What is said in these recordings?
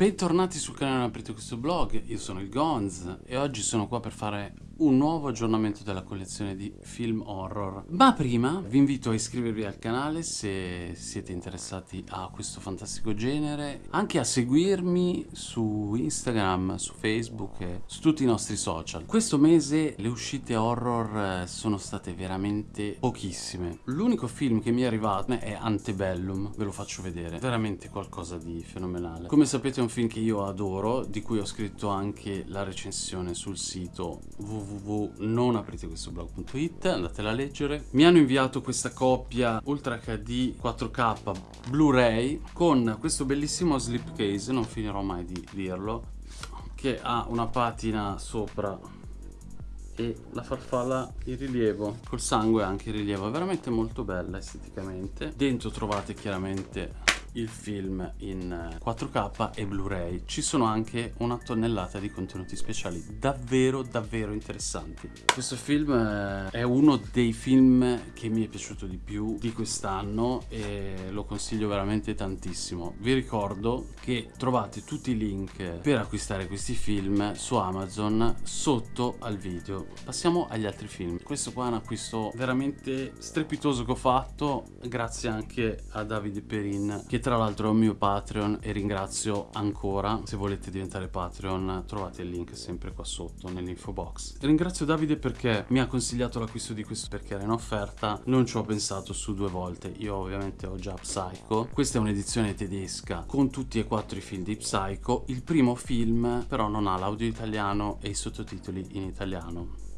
Bentornati sul canale Aprite questo blog, io sono il Gonz e oggi sono qua per fare un nuovo aggiornamento della collezione di film horror. Ma prima vi invito a iscrivervi al canale se siete interessati a questo fantastico genere, anche a seguirmi su Instagram, su Facebook e su tutti i nostri social. Questo mese le uscite horror eh, sono state veramente pochissime. L'unico film che mi è arrivato è Antebellum, ve lo faccio vedere, veramente qualcosa di fenomenale. Come sapete è un film che io adoro, di cui ho scritto anche la recensione sul sito www www.nonapritequestoblog.it andatela a leggere. Mi hanno inviato questa coppia Ultra HD 4K Blu-ray con questo bellissimo slipcase non finirò mai di dirlo che ha una patina sopra e la farfalla in rilievo col sangue anche in rilievo è veramente molto bella esteticamente. Dentro trovate chiaramente il film in 4K e Blu-ray. Ci sono anche una tonnellata di contenuti speciali davvero davvero interessanti. Questo film eh, è uno dei film che mi è piaciuto di più di quest'anno e lo consiglio veramente tantissimo. Vi ricordo che trovate tutti i link per acquistare questi film su Amazon sotto al video. Passiamo agli altri film. Questo qua è un acquisto veramente strepitoso che ho fatto grazie anche a Davide Perin che tra l'altro è un mio Patreon e ringrazio ancora. Se volete diventare Patreon trovate il link sempre qua sotto nell'info box. Ringrazio Davide perché mi ha consigliato l'acquisto di questo perché era in offerta. Non ci ho pensato su due volte. Io ovviamente ho già Psycho. Questa è un'edizione tedesca con tutti e quattro i film di Psycho. Il primo film però non ha l'audio italiano e i sottotitoli in italiano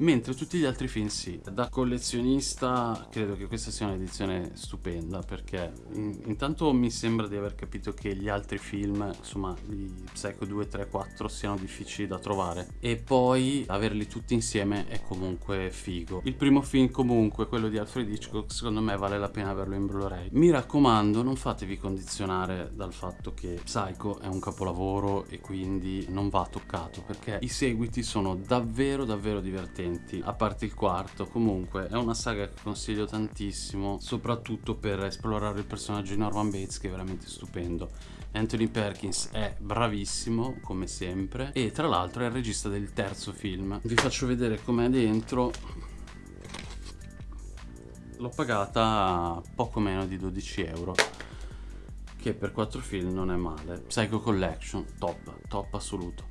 mentre tutti gli altri film sì. Da collezionista credo che questa sia un'edizione stupenda perché in, intanto mi sembra di aver capito che gli altri film, insomma, gli Psycho 2, 3, 4 siano difficili da trovare e poi averli tutti insieme è comunque figo. Il primo film comunque, quello di Alfred Hitchcock, secondo me vale la pena averlo in Blu-ray. Mi raccomando, non fatevi condizionare dal fatto che Psycho è un capolavoro e quindi non va toccato perché i seguiti sono davvero davvero divertenti divertenti, a parte il quarto. Comunque è una saga che consiglio tantissimo, soprattutto per esplorare il personaggio di Norman Bates che è veramente stupendo. Anthony Perkins è bravissimo, come sempre, e tra l'altro è il regista del terzo film. Vi faccio vedere com'è dentro. L'ho pagata poco meno di 12 euro che per 4 film non è male. Psycho Collection, top, top assoluto.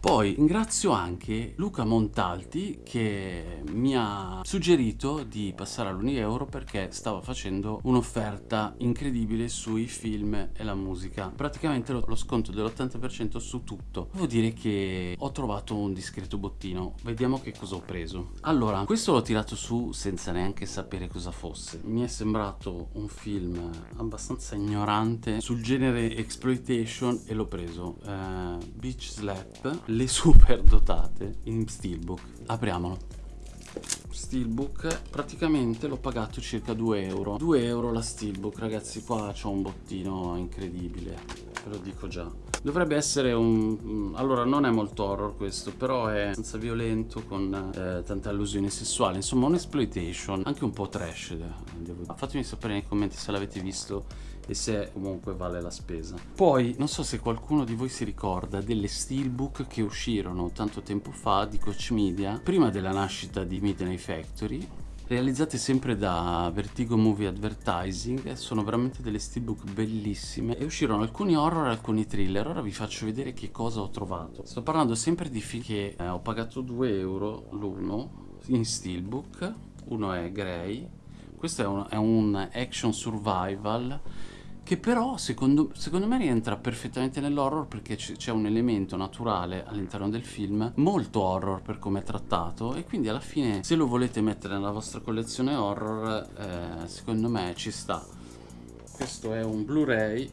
Poi ringrazio anche Luca Montalti che mi ha suggerito di passare all'1 perché stava facendo un'offerta incredibile sui film e la musica. Praticamente lo sconto dell'80% su tutto. Devo dire che ho trovato un discreto bottino. Vediamo che cosa ho preso. Allora, questo l'ho tirato su senza neanche sapere cosa fosse. Mi è sembrato un film abbastanza ignorante sul genere exploitation e l'ho preso. Uh, Beach Slap le super dotate in steelbook. Apriamolo. Steelbook praticamente l'ho pagato circa 2 euro. 2 euro la steelbook ragazzi qua c'ho un bottino incredibile ve lo dico già. Dovrebbe essere un allora non è molto horror questo però è abbastanza violento con eh, tante allusioni sessuali insomma un exploitation anche un po' trash devo... fatemi sapere nei commenti se l'avete visto e se comunque vale la spesa. Poi non so se qualcuno di voi si ricorda delle steelbook che uscirono tanto tempo fa di Coach Media prima della nascita di Midnight Factory realizzate sempre da Vertigo Movie Advertising. Sono veramente delle steelbook bellissime. E uscirono alcuni horror e alcuni thriller. Ora vi faccio vedere che cosa ho trovato. Sto parlando sempre di film che eh, ho pagato 2 euro l'uno in steelbook. Uno è Grey questo è un, è un action survival che però secondo, secondo me rientra perfettamente nell'horror perché c'è un elemento naturale all'interno del film molto horror per come è trattato e quindi alla fine se lo volete mettere nella vostra collezione horror eh, secondo me ci sta. Questo è un blu-ray.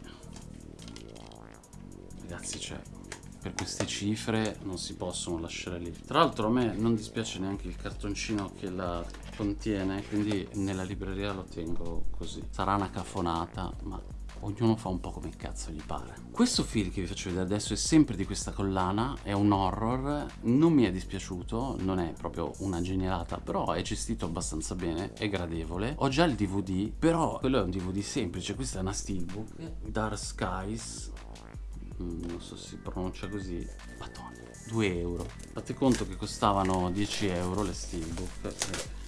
Ragazzi cioè per queste cifre non si possono lasciare lì tra l'altro a me non dispiace neanche il cartoncino che la contiene quindi nella libreria lo tengo così sarà una cafonata ma ognuno fa un po' come cazzo gli pare. Questo film che vi faccio vedere adesso è sempre di questa collana, è un horror, non mi è dispiaciuto, non è proprio una genialata, però è gestito abbastanza bene, è gradevole. Ho già il DVD, però quello è un DVD semplice, questa è una steelbook, Dark Skies, non so se si pronuncia così. Madonna, 2 euro. Fate conto che costavano 10 euro le steelbook e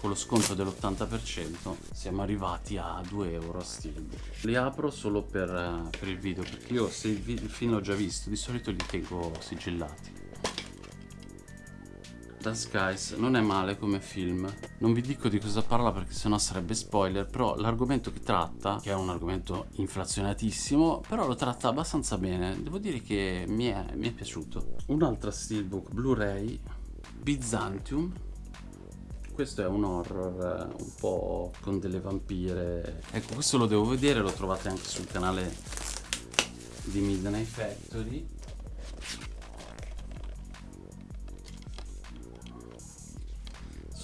con lo sconto dell'80% siamo arrivati a 2 euro a steelbook. Li apro solo per, per il video perché io se il, il film l'ho già visto di solito li tengo sigillati The Skies non è male come film. Non vi dico di cosa parla perché sennò sarebbe spoiler però l'argomento che tratta che è un argomento inflazionatissimo però lo tratta abbastanza bene. Devo dire che mi è, mi è piaciuto. Un'altra steelbook blu-ray Byzantium. Questo è un horror un po' con delle vampire. Ecco questo lo devo vedere lo trovate anche sul canale di Midnight Factory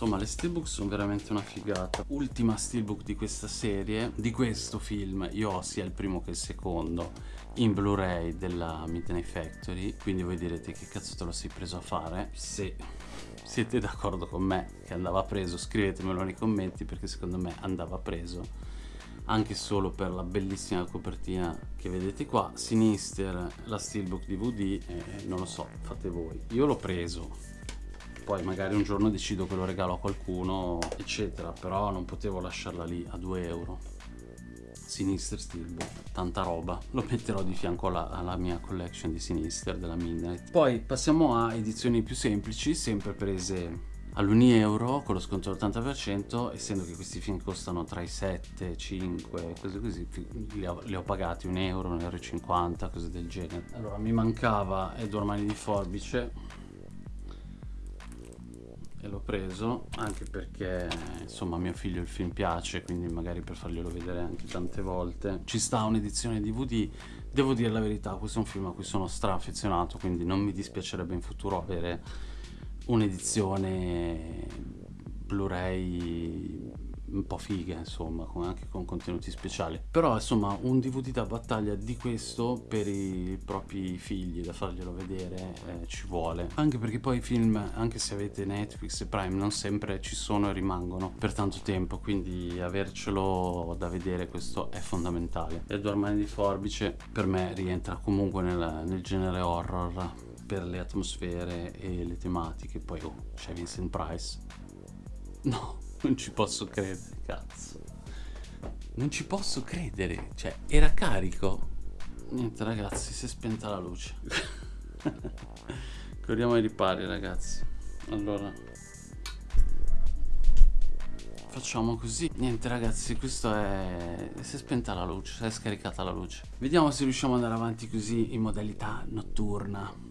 Insomma le steelbook sono veramente una figata. Ultima steelbook di questa serie Di questo film io ho sia il primo che il secondo In Blu-ray della Midnight Factory Quindi voi direte che cazzo te lo sei preso a fare? Se siete d'accordo con me che andava preso Scrivetemelo nei commenti perché secondo me andava preso anche solo per la bellissima copertina che vedete qua. Sinister la steelbook DVD eh, non lo so fate voi. Io l'ho preso poi magari un giorno decido che lo regalo a qualcuno eccetera però non potevo lasciarla lì a 2 euro. Sinister Steelbook, tanta roba. Lo metterò di fianco alla, alla, mia collection di Sinister della Midnight. Poi passiamo a edizioni più semplici sempre prese all'1 euro con lo sconto dell'80% essendo che questi film costano tra i 7 5 cose così li ho, li ho pagati 1 euro 1,50 euro cose del genere. Allora mi mancava Edward Mani di Forbice e l'ho preso anche perché insomma a mio figlio il film piace quindi magari per farglielo vedere anche tante volte. Ci sta un'edizione DVD devo dire la verità questo è un film a cui sono stra affezionato quindi non mi dispiacerebbe in futuro avere un'edizione Blu-ray un po' fighe insomma con, anche con contenuti speciali. Però insomma un DVD da battaglia di questo per i propri figli da farglielo vedere eh, ci vuole. Anche perché poi i film anche se avete Netflix e Prime non sempre ci sono e rimangono per tanto tempo quindi avercelo da vedere questo è fondamentale. Edward Mani di Forbice per me rientra comunque nel, nel genere horror per le atmosfere e le tematiche. Poi oh, c'è Vincent Price no non ci posso credere, cazzo. Non ci posso credere. Cioè, era carico. Niente, ragazzi, si è spenta la luce. Corriamo ai ripari, ragazzi. Allora. Facciamo così. Niente, ragazzi, questo è... Si è spenta la luce, si è scaricata la luce. Vediamo se riusciamo ad andare avanti così in modalità notturna.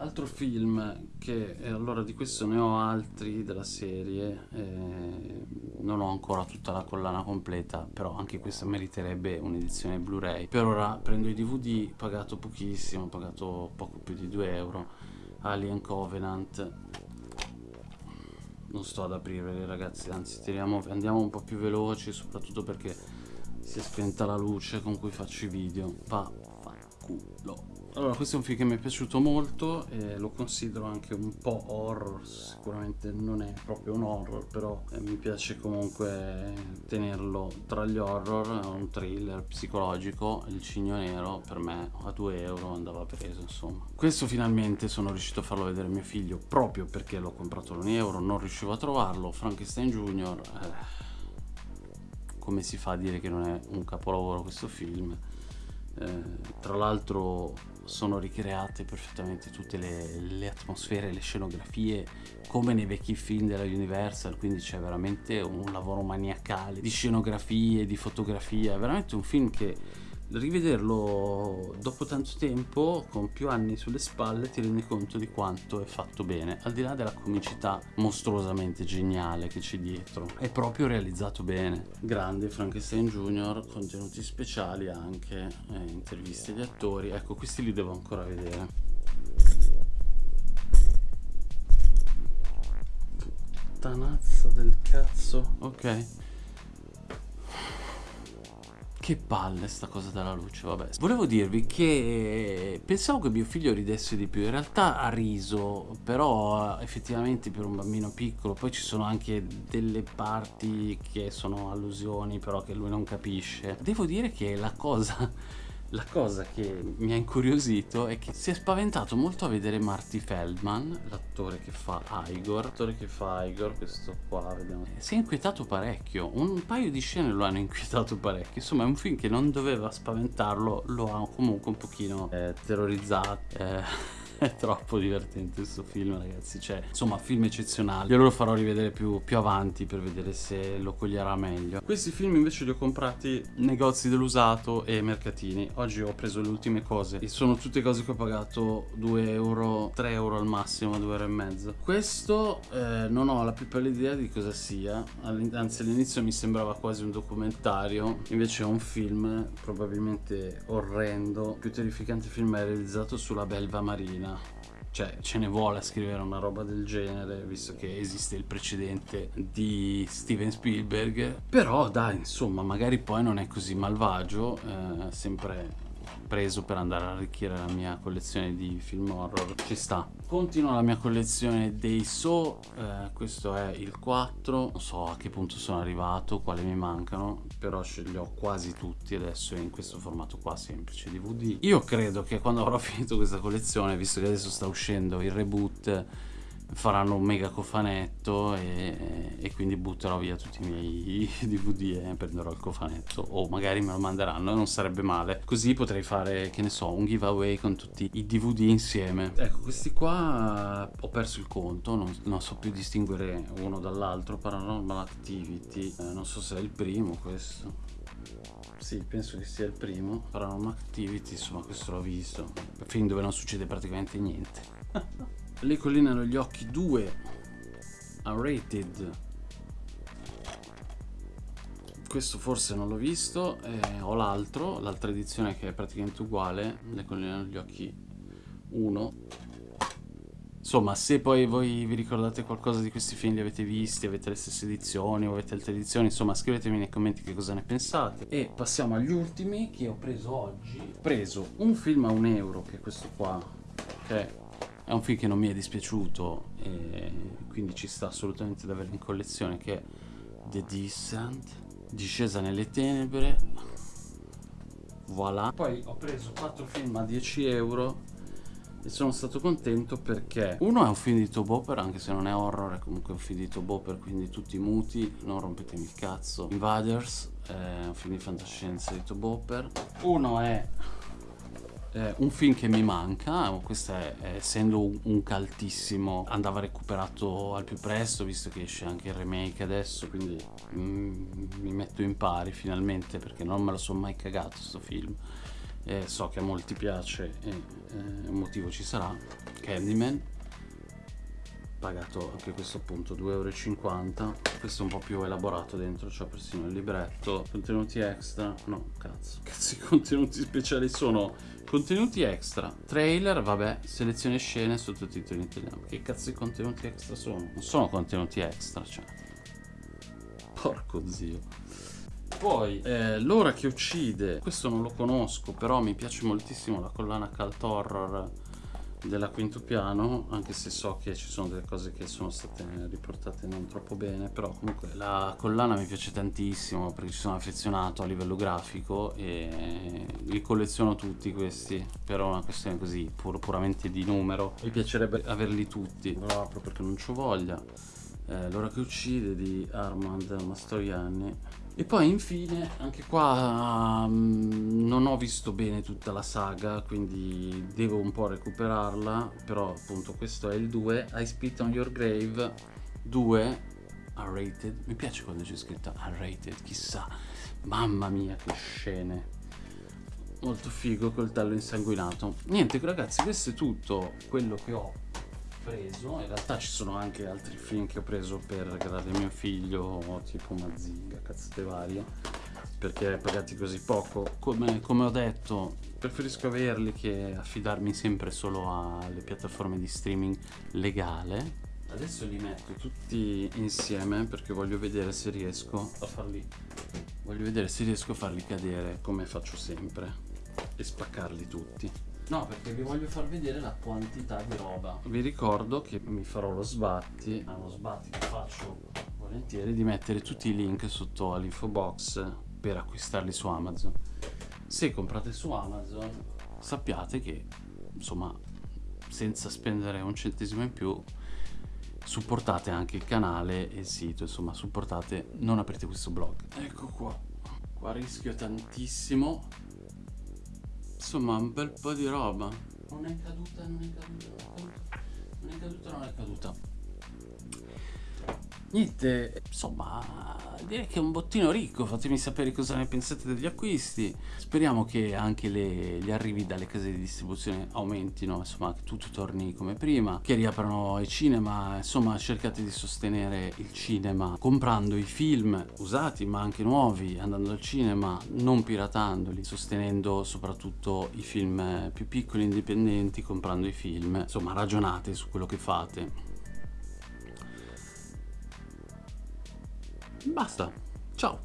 Altro film che, eh, allora di questo ne ho altri della serie, eh, non ho ancora tutta la collana completa, però anche questa meriterebbe un'edizione Blu-ray. Per ora prendo i DVD, pagato pochissimo, pagato poco più di 2 euro, Alien Covenant. Non sto ad aprirli ragazzi, anzi tiriamo, andiamo un po' più veloci, soprattutto perché si è spenta la luce con cui faccio i video. Va, fa culo. Allora, questo è un film che mi è piaciuto molto e lo considero anche un po' horror, sicuramente non è proprio un horror, però eh, mi piace comunque tenerlo tra gli horror, è un thriller psicologico, Il Cigno Nero per me a 2 euro andava preso, insomma. Questo finalmente sono riuscito a farlo vedere a mio figlio proprio perché l'ho comprato a 1 euro, non riuscivo a trovarlo, Frankenstein Junior, eh, come si fa a dire che non è un capolavoro questo film? Eh, tra l'altro sono ricreate perfettamente tutte le, le, atmosfere, le scenografie come nei vecchi film della Universal, quindi c'è veramente un lavoro maniacale di scenografie, di fotografia, è veramente un film che rivederlo dopo tanto tempo, con più anni sulle spalle, ti rendi conto di quanto è fatto bene, al di là della comicità mostruosamente geniale che c'è dietro. È proprio realizzato bene. Grande Frankenstein Junior, contenuti speciali anche, eh, interviste agli attori. Ecco, questi li devo ancora vedere. Puttanazza del cazzo. Ok. Che palle sta cosa della luce, vabbè. Volevo dirvi che pensavo che mio figlio ridesse di più, in realtà ha riso, però effettivamente per un bambino piccolo, poi ci sono anche delle parti che sono allusioni, però che lui non capisce. Devo dire che la cosa la cosa che mi ha incuriosito è che si è spaventato molto a vedere Marty Feldman, l'attore che fa Igor, l'attore che fa Igor, questo qua, vediamo. Si è inquietato parecchio, un paio di scene lo hanno inquietato parecchio, insomma è un film che non doveva spaventarlo, lo ha comunque un pochino eh, terrorizzato. Eh è troppo divertente questo film ragazzi. Cioè insomma film eccezionali. Io lo farò rivedere più, più, avanti per vedere se lo coglierà meglio. Questi film invece li ho comprati negozi dell'usato e mercatini. Oggi ho preso le ultime cose. E sono tutte cose che ho pagato 2 euro 3 euro al massimo 2 euro e mezzo. Questo eh, non ho la più pallida idea di cosa sia. Anzi all'inizio mi sembrava quasi un documentario. Invece è un film probabilmente orrendo. Più terrificante film è realizzato sulla belva marina cioè ce ne vuole a scrivere una roba del genere visto che esiste il precedente di Steven Spielberg. Però dai insomma magari poi non è così malvagio eh, sempre preso per andare a arricchire la mia collezione di film horror. Ci sta. Continuo la mia collezione dei So eh, questo è il 4 non so a che punto sono arrivato quali mi mancano però ce li ho quasi tutti adesso in questo formato qua semplice DVD io credo che quando avrò finito questa collezione visto che adesso sta uscendo il reboot faranno un mega cofanetto e, e, quindi butterò via tutti i miei DVD e prenderò il cofanetto. O magari me lo manderanno non sarebbe male. Così potrei fare che ne so un giveaway con tutti i DVD insieme. Ecco questi qua ho perso il conto non, non so più distinguere uno dall'altro Paranormal Activity. Eh, non so se è il primo questo. Sì, penso che sia il primo. Paranormal Activity, insomma questo l'ho visto. Film dove non succede praticamente niente le colline hanno gli occhi 2 unrated. Questo forse non l'ho visto eh, ho l'altro l'altra edizione che è praticamente uguale le colline hanno gli occhi 1 insomma se poi voi vi ricordate qualcosa di questi film li avete visti avete le stesse edizioni o avete altre edizioni insomma scrivetemi nei commenti che cosa ne pensate. E passiamo agli ultimi che ho preso oggi. Ho preso un film a un euro che è questo qua che è un film che non mi è dispiaciuto e quindi ci sta assolutamente da avere in collezione che è The Descent Discesa nelle tenebre. Voilà. Poi ho preso 4 film a 10 euro e sono stato contento perché uno è un film di Toboper anche se non è horror è comunque un film di Toboper quindi tutti muti non rompetemi il cazzo. Invaders è un film di fantascienza di Toboper uno è eh, un film che mi manca, questo è, essendo un, un caltissimo andava recuperato al più presto visto che esce anche il remake adesso quindi mm, mi metto in pari finalmente perché non me lo sono mai cagato questo film. Eh, so che a molti piace e eh, un motivo ci sarà Candyman pagato anche questo appunto 2,50 euro questo è un po' più elaborato dentro c'è persino il libretto. Contenuti extra? No cazzo. Cazzo i contenuti speciali sono contenuti extra trailer vabbè selezione scene sottotitoli in italiano. Che cazzo di contenuti extra sono? Non sono contenuti extra cioè. Porco zio. Poi eh, l'ora che uccide. Questo non lo conosco però mi piace moltissimo la collana cult horror della quinto piano anche se so che ci sono delle cose che sono state riportate non troppo bene però comunque la collana mi piace tantissimo perché ci sono affezionato a livello grafico e li colleziono tutti questi per una questione così pur, puramente di numero. Mi piacerebbe averli tutti. Però apro perché non ci voglia. Eh, l'ora che uccide di Armand Mastroianni e poi infine, anche qua um, non ho visto bene tutta la saga, quindi devo un po' recuperarla, però appunto questo è il 2, I Spit on Your Grave 2, unrated, mi piace quando c'è scritto unrated, chissà, mamma mia che scene. Molto figo col tallo insanguinato. Niente ragazzi questo è tutto quello che ho preso. In realtà ci sono anche altri film che ho preso per regalare mio figlio tipo Mazinga, cazzate varie perché pagati così poco. Come, come, ho detto preferisco averli che affidarmi sempre solo alle piattaforme di streaming legale. Adesso li metto tutti insieme perché voglio vedere se riesco a farli voglio vedere se riesco a farli cadere come faccio sempre e spaccarli tutti No, perché vi voglio far vedere la quantità di roba. Vi ricordo che mi farò lo sbatti, è uno sbatti che faccio volentieri, di mettere tutti i link sotto all'info box per acquistarli su Amazon. se comprate su Amazon sappiate che insomma senza spendere un centesimo in più supportate anche il canale e il sito insomma supportate non aprite questo blog ecco qua qua rischio tantissimo insomma un bel po' di roba non è caduta non è caduta non è caduta non è caduta, non è caduta. Niente, insomma, direi che è un bottino ricco, fatemi sapere cosa ne pensate degli acquisti. Speriamo che anche le, gli arrivi dalle case di distribuzione aumentino, insomma, che tutto torni come prima, che riaprano i cinema, insomma, cercate di sostenere il cinema comprando i film usati ma anche nuovi, andando al cinema, non piratandoli, sostenendo soprattutto i film più piccoli indipendenti, comprando i film. Insomma, ragionate su quello che fate. Basta. Ciao.